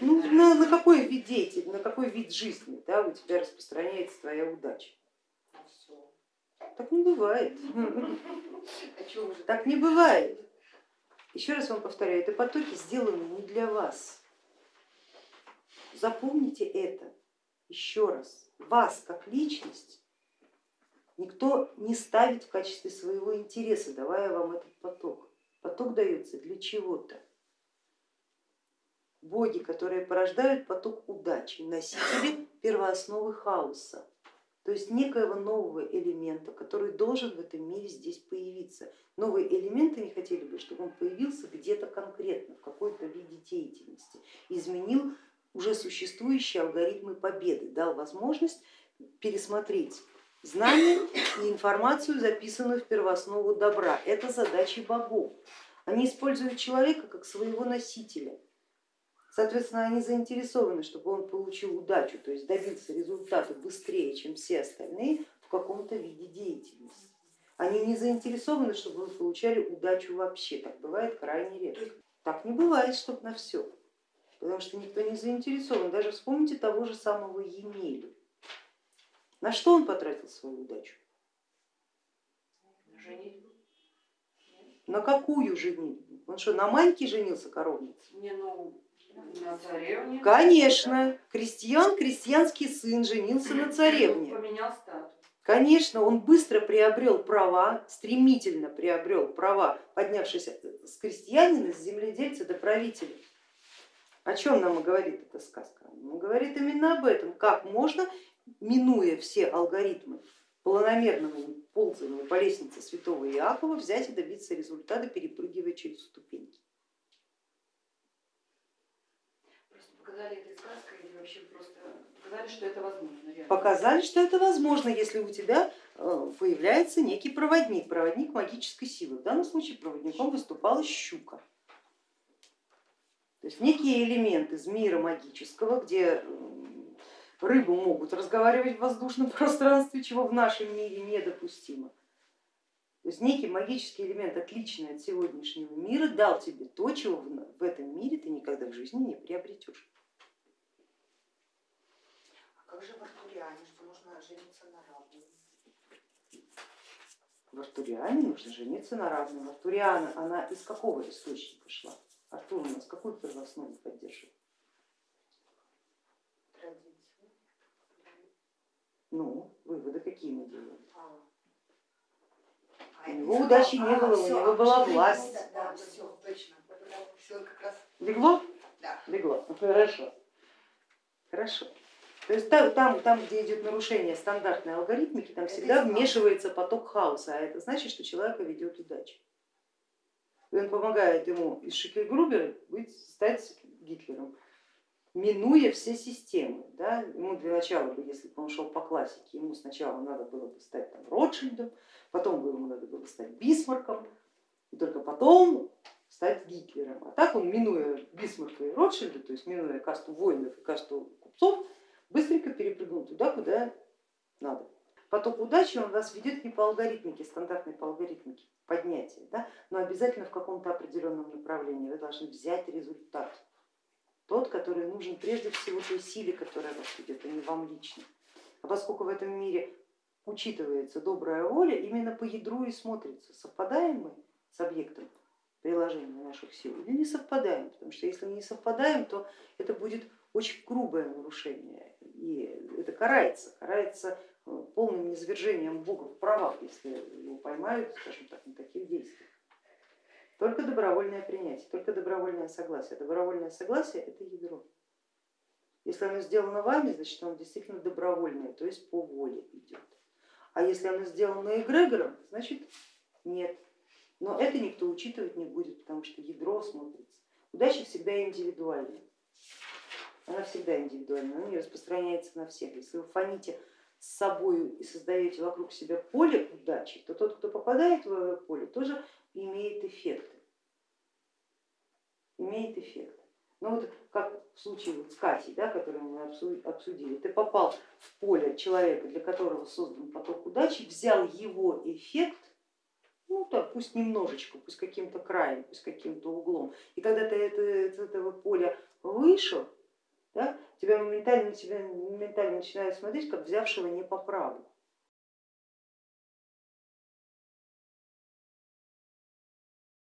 Ну, на, на какой вид деятельности, на какой вид жизни да, у тебя распространяется твоя удача? Так не бывает. А так не бывает. Еще раз вам повторяю, это потоки сделаны не для вас. Запомните это еще раз. Вас как личность никто не ставит в качестве своего интереса, давая вам этот поток. Поток дается для чего-то. Боги, которые порождают поток удачи, носители первоосновы хаоса, то есть некоего нового элемента, который должен в этом мире здесь появиться. Новые элементы не хотели бы, чтобы он появился где-то конкретно, в какой-то виде деятельности, изменил уже существующие алгоритмы победы, дал возможность пересмотреть знания и информацию, записанную в первооснову добра. Это задачи богов. Они используют человека как своего носителя. Соответственно, они заинтересованы, чтобы он получил удачу, то есть добился результата быстрее, чем все остальные в каком-то виде деятельности. Они не заинтересованы, чтобы вы получали удачу вообще, так бывает крайне редко. Так не бывает, чтобы на все, потому что никто не заинтересован. Даже вспомните того же самого Емелю. На что он потратил свою удачу? Женитьбу. На какую женитьбу? Он что, на Маньке женился коровнице? Не, ну, на царевне. Конечно, крестьян, крестьянский сын женился на царевне. Поменял статус. Конечно, он быстро приобрел права, стремительно приобрел права, поднявшись с крестьянина, с земледельца до правителя. О чем нам и говорит эта сказка? Он говорит именно об этом, как можно, минуя все алгоритмы планомерного ползания по лестнице святого Иакова, взять и добиться результата, перепрыгивая через ступеньки. Просто показали этой сказкой или вообще просто показали, что это возможно. Реально. Показали, что это возможно, если у тебя э, появляется некий проводник, проводник магической силы. В данном случае проводником выступала щука. То есть некие элементы из мира магического, где рыбы могут разговаривать в воздушном пространстве, чего в нашем мире недопустимо. То есть некий магический элемент, отличный от сегодняшнего мира, дал тебе то, чего в этом мире ты никогда в жизни не приобретешь. А как же Артуриане, что нужно жениться на равном? В Артуриане нужно жениться на равном. Артуриана, она из какого источника шла? Артур у нас какую первооснову поддерживает? Ну, выводы какие мы делаем? А. У него удачи не было, у него была власть. Да, все, точно. Все как раз. Легло? Да. Легло. Ну, хорошо. Хорошо. То есть там, там, там, где идет нарушение стандартной алгоритмики, там всегда вмешивается поток хаоса, а это значит, что человека ведет удача. И он помогает ему из Шикельгрубера быть, стать Гитлером минуя все системы. Да? Ему для начала, если бы он шел по классике, ему сначала надо было бы стать там, Ротшильдом, потом ему надо было стать Бисмарком, и только потом стать Гитлером. А так он, минуя Бисмарка и Ротшильда, то есть минуя касту воинов и касту купцов, быстренько перепрыгнул туда, куда надо. Поток удачи он вас ведет не по алгоритмике, стандартной по алгоритмике поднятия, да, но обязательно в каком-то определенном направлении. Вы должны взять результат тот, который нужен прежде всего той силе, которая вас ведет, а не вам лично. А поскольку в этом мире учитывается добрая воля, именно по ядру и смотрится, совпадаем мы с объектом приложения наших сил или не совпадаем, потому что если не совпадаем, то это будет очень грубое нарушение и это карается, карается э, полным низвержением Бога в правах, если его поймают, скажем так, на таких действиях. Только добровольное принятие, только добровольное согласие. Добровольное согласие это ядро. Если оно сделано вами, значит оно действительно добровольное, то есть по воле идет. А если оно сделано эгрегором, значит нет. Но это никто учитывать не будет, потому что ядро смотрится. Удача всегда индивидуальная. Она всегда индивидуальная, она не распространяется на всех. Если вы фоните с собой и создаете вокруг себя поле удачи, то тот, кто попадает в это поле, тоже имеет эффекты. Имеет эффект. Ну вот как в случае вот с Катей, да, который мы обсудили, ты попал в поле человека, для которого создан поток удачи, взял его эффект, ну так, пусть немножечко, пусть каким-то краем, пусть каким-то углом. И когда ты это, из этого поля вышел? Тебя моментально, тебя моментально начинают смотреть, как взявшего не по праву.